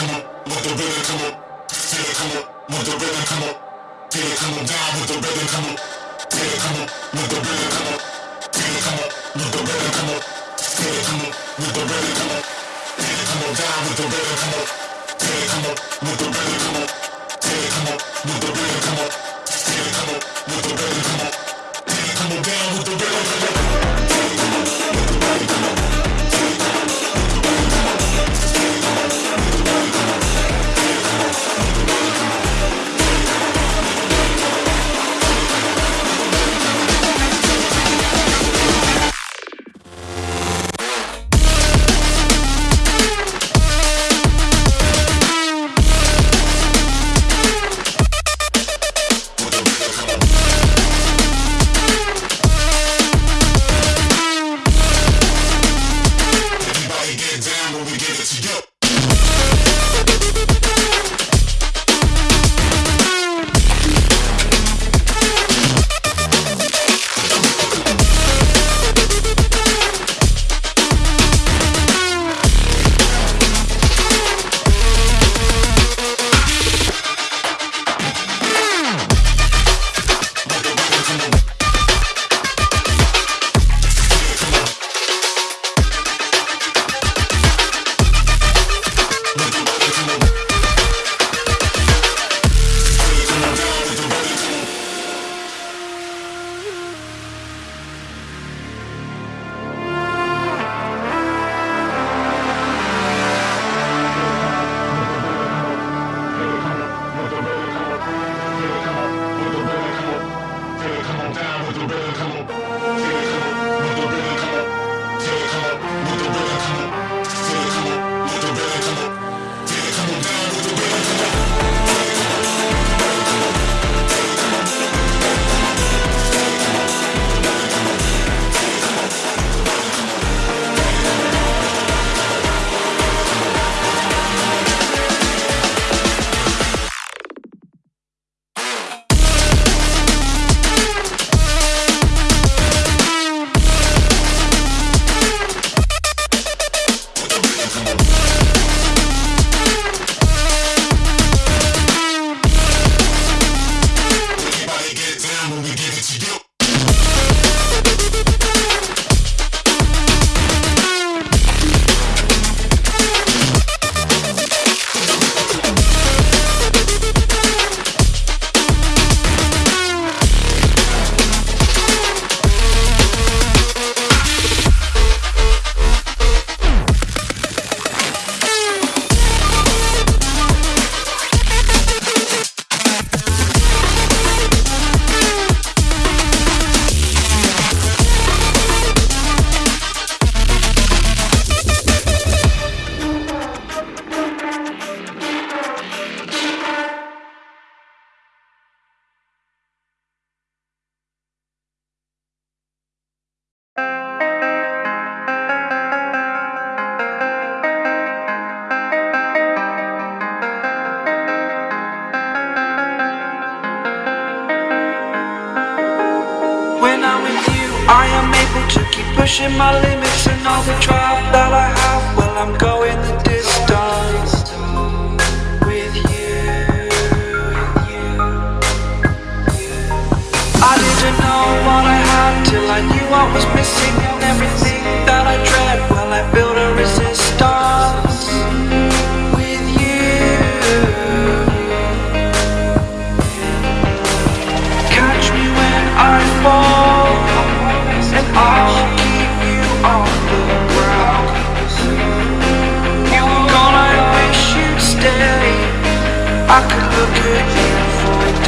come up, let the rhythm come up. Feel it come up, let the rhythm come up. Feel it come up, down with the rhythm come up. Feel it come up, let the rhythm come up. Feel it come up, let the rhythm come up. Feel it come up, let the rhythm come up. Feel it come up, down with the rhythm come up. Feel it come up, let the rhythm come up. Feel it come up, let the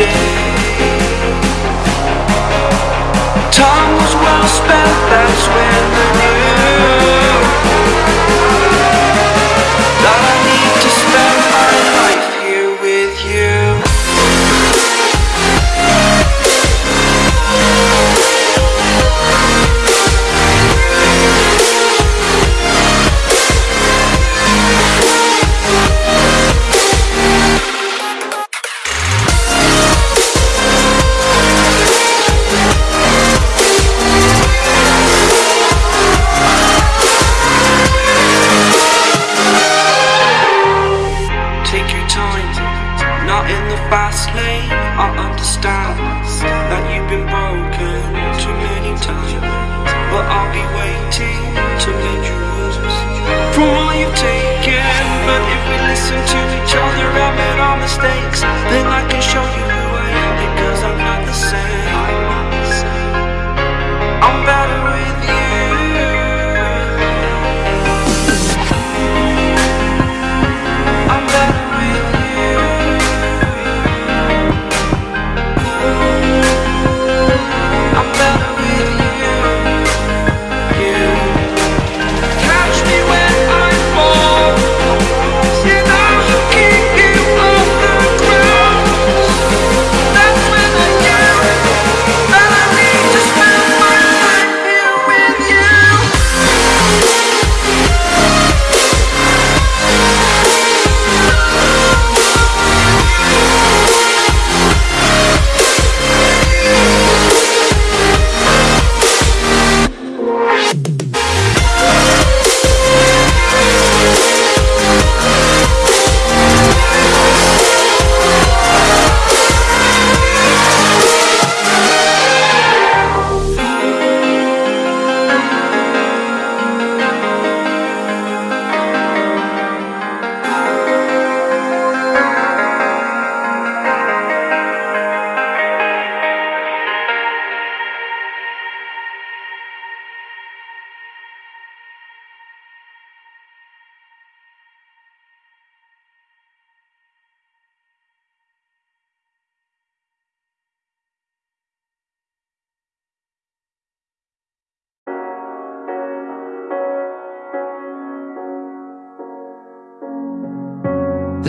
day Time was well spent, that's when I knew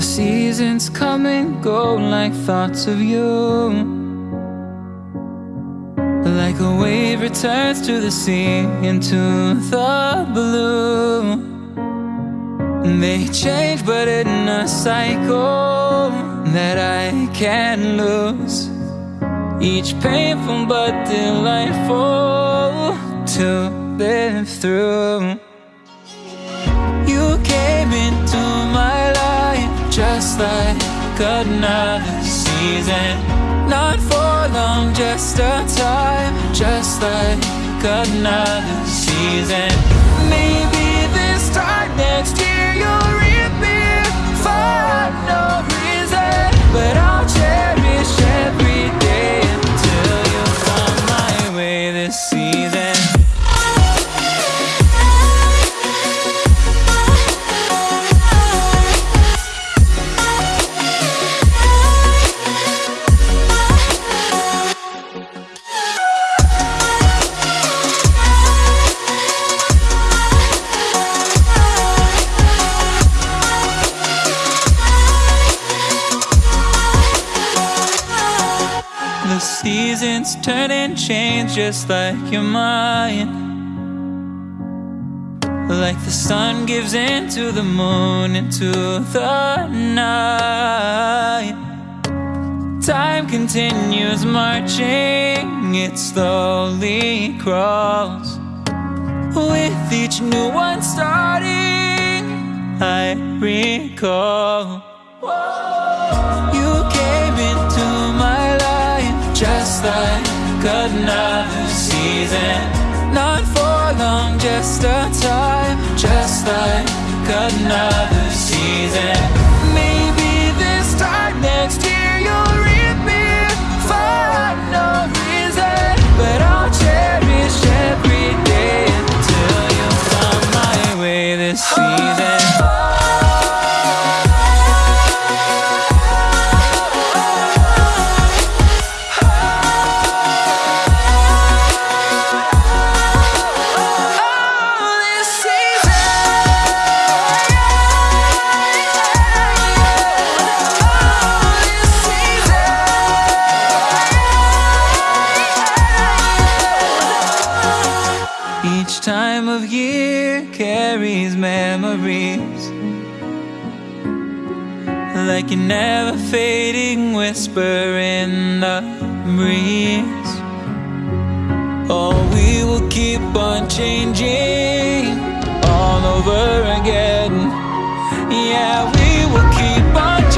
seasons come and go like thoughts of you. Like a wave returns to the sea into the blue. They change, but in a cycle that I can't lose. Each painful but delightful to live through. Just like another season. Not for long, just a time, just like another season. Just like your mind. Like the sun gives into the moon, into the night. Time continues marching, it slowly crawls. With each new one starting, I recall. You came into my life just like another season. Not for long, just a time, just like another season. Time of year carries memories Like a never fading whisper in the breeze Oh, we will keep on changing all over again. Yeah, we will keep on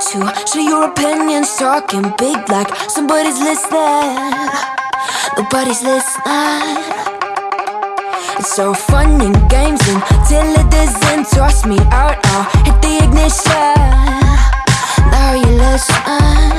do to share your opinions, talking big like somebody's listening. Nobody's listening. It's so fun and games until it doesn't toss me out. I'll hit the ignition. Now you listen.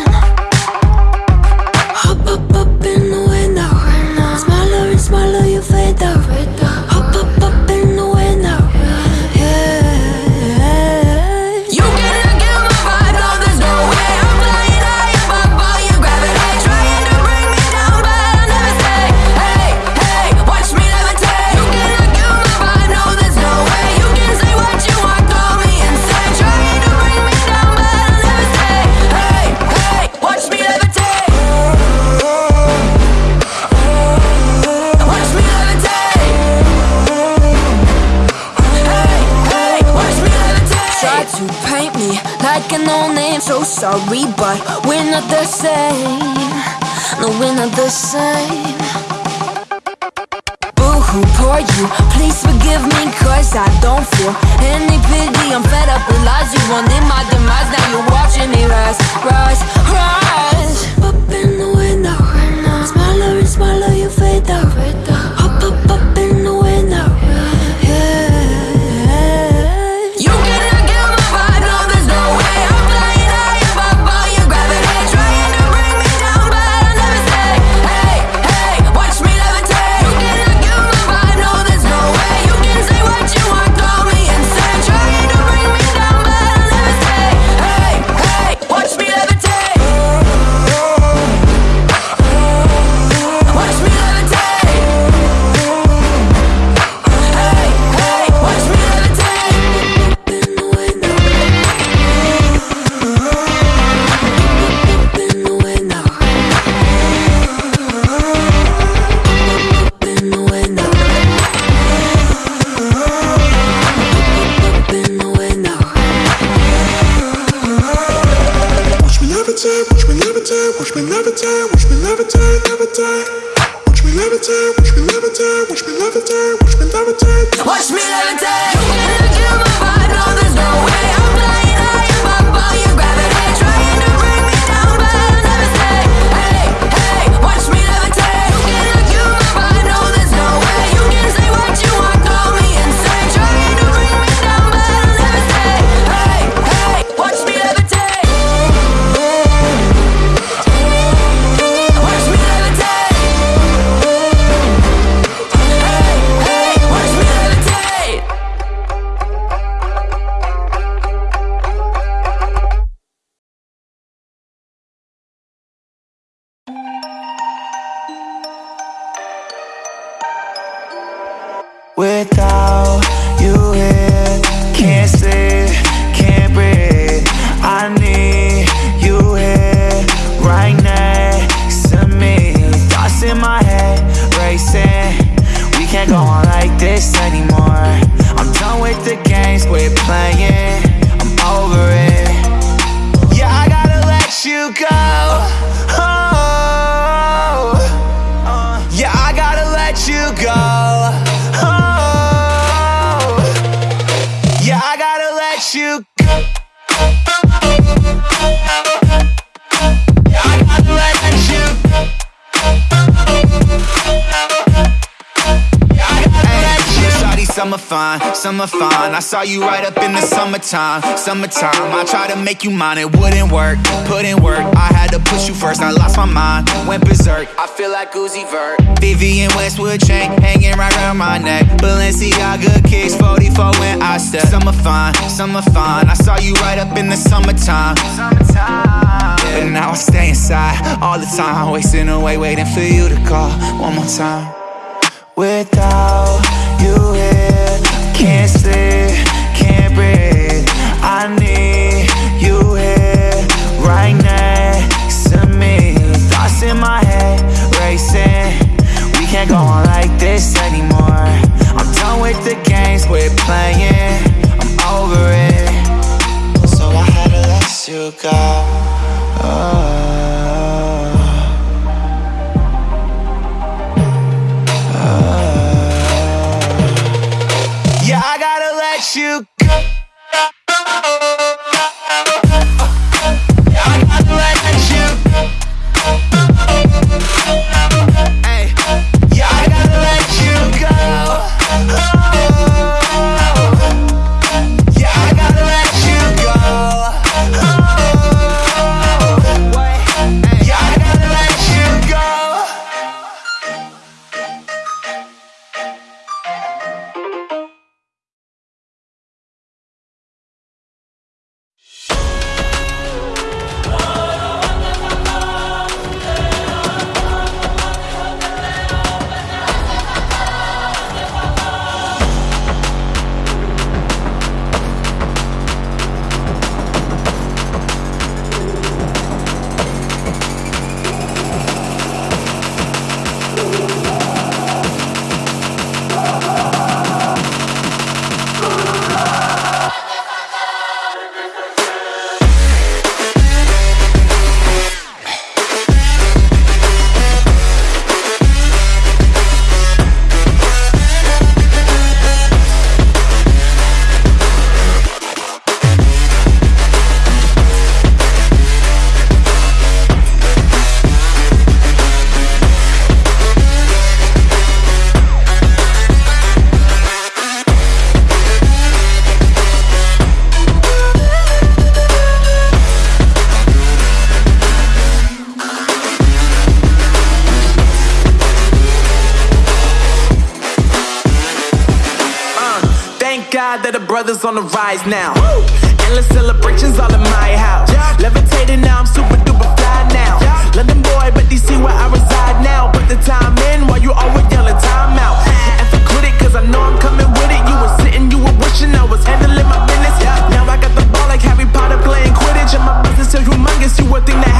Like this anymore. I'm done with the games we're playing. I'm over it. Yeah, I gotta let you go. Shawty, summer fine, summer fine. I saw you right up in the summertime, summertime. I tried to make you mine, it wouldn't work. Put in work, I had to push you first. I lost my mind, went berserk. I feel like Uzi Vert. Vivienne Westwood chain hanging right around my neck. Balenciaga kicks 44 when I step. Summer fine, summer fine. I saw you right up in the summertime, summertime. But now I stay inside all the time, wasting away waiting for you to call one more time. Without you here, can't sleep, can't breathe. I need you here, right next to me. Thoughts in my head racing. We can't go on like this anymore. I'm done with the games we're playing. I'm over it. So I had to let you go. Brothers on the rise now. Endless celebrations all in my house. Levitating now, I'm super duper fly now. London boy, but DC where I reside now. Put the time in while you always yelling time out. And for quit it, cause I know I'm coming with it. You were sitting, you were wishing I was handling my business. Now I got the ball like Harry Potter playing Quidditch. And my business so humongous, you would think that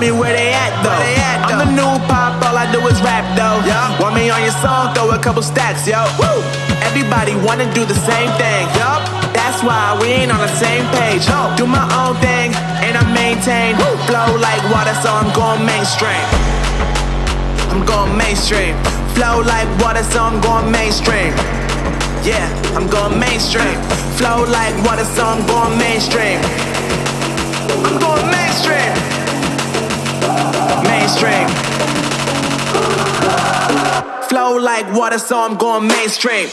me where they at though. I'm the new pop, all I do is rap though. Want me on your song, throw a couple stacks, yo. Woo! Everybody wanna do the same thing, yup. That's why we ain't on the same page. Do my own thing, and I maintain. Flow like water, so I'm going mainstream. I'm going mainstream. Flow like water, so I'm going mainstream. Yeah, I'm going mainstream. Flow like water, so I'm going mainstream. I'm going mainstream. Mainstream. Flow like water, so I'm going mainstream.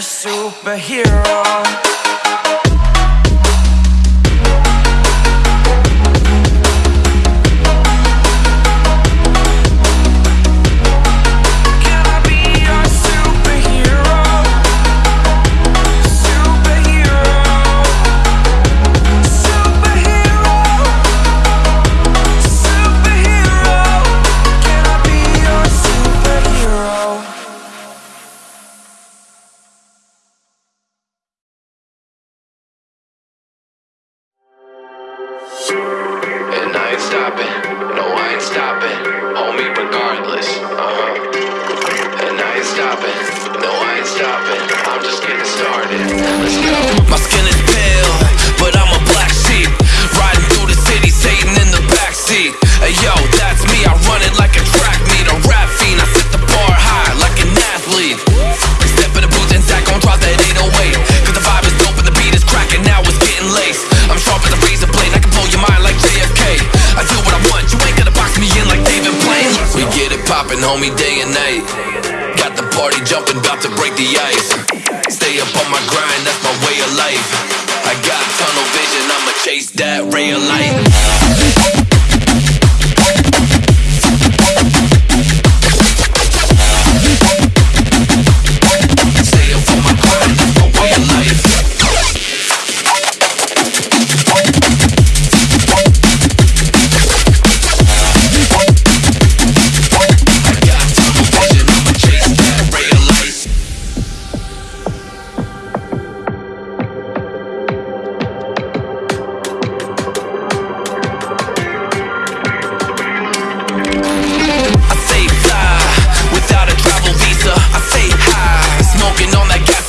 Superhero.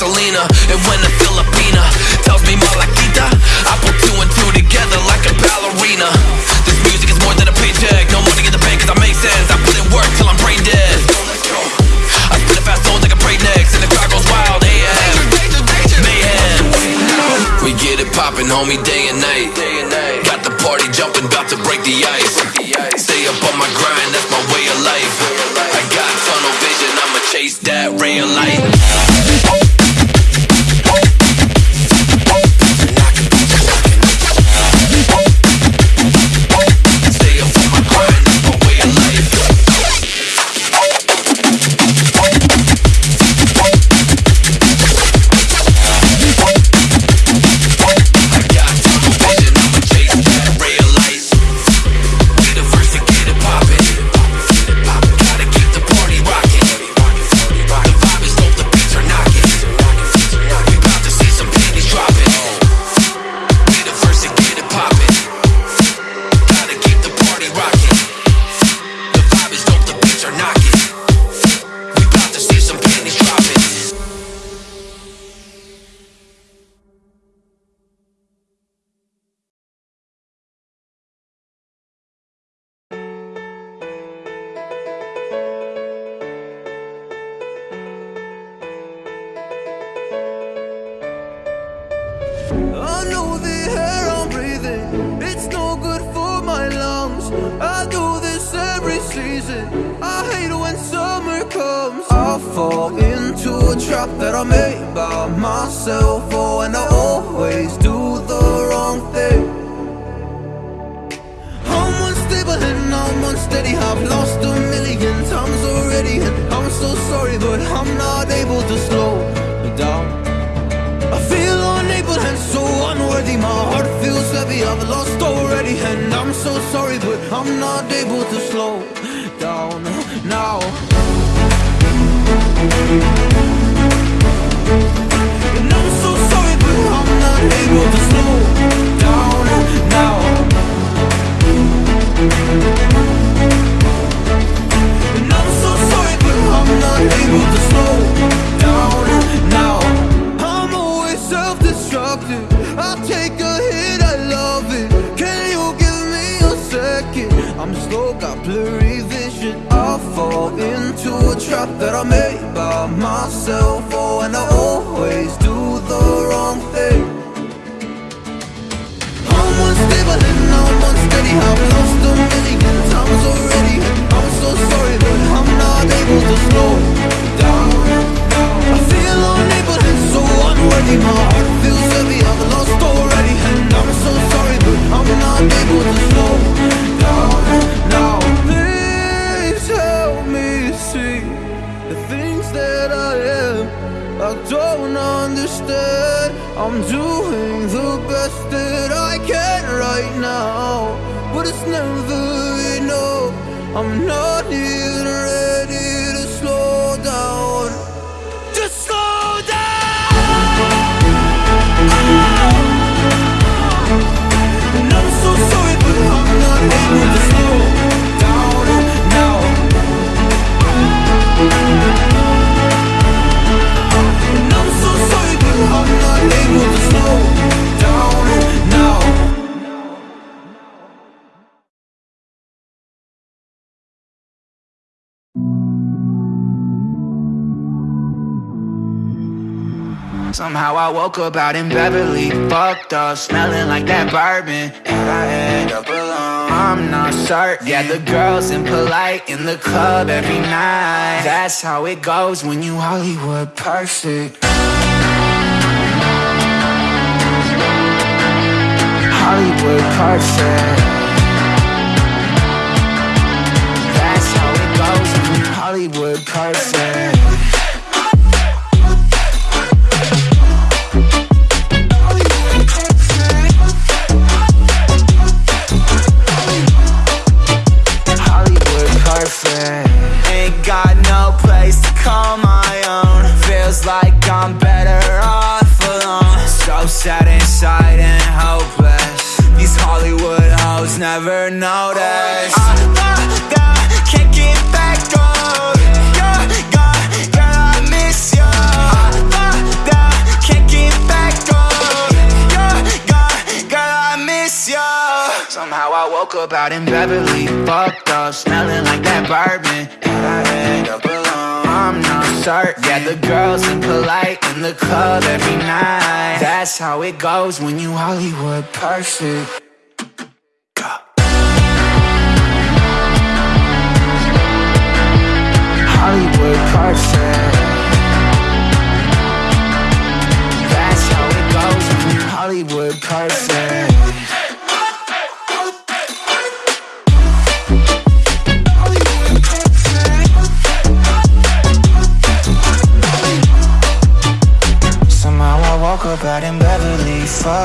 Carolina And when a Filipina tells me Malakita, I put two and two together like a ballerina. This music is more than a paycheck No money in the bank cause I make sense. I put in work till I'm brain dead. I spit fast soul like a brain next And the crowd goes wild AM Mayhem. We get it poppin' homie day and night. Got the party jumping bout to break the ice. Stay up on my grind that's my way of life. I got tunnel vision I'ma chase that real light. Somehow I woke up out in Beverly, fucked up, smelling like that bourbon. And I end up alone. I'm not certain. Yeah, the girls impolite in the club every night. That's how it goes when you Hollywood perfect. Hollywood perfect. That's how it goes when you Hollywood perfect. Sad inside and hopeless. These Hollywood hoes never notice. Oh, woke up out in Beverly, fucked up, smelling like that bourbon. And I end up alone. I'm not certain. Yeah, the girls impolite in the club every night. That's how it goes when you Hollywood perfect. Hollywood perfect. That's how it goes when you Hollywood perfect.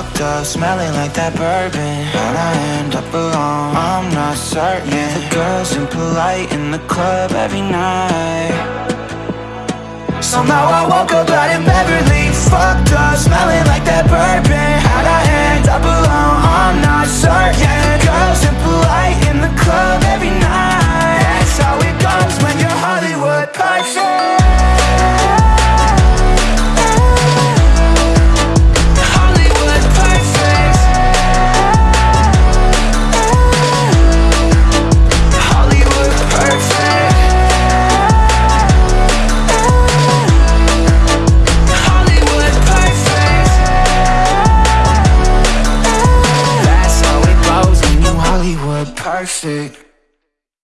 Fucked up, smelling like that bourbon. How'd I end up alone? I'm not certain. Yeah, the girls impolite in the club every night. Somehow I woke up out in Beverly, fucked up, smelling like that bourbon. How'd I end up alone? I'm not certain. Yeah, girls impolite in the club every night. That's how it goes when you're Hollywood perfect.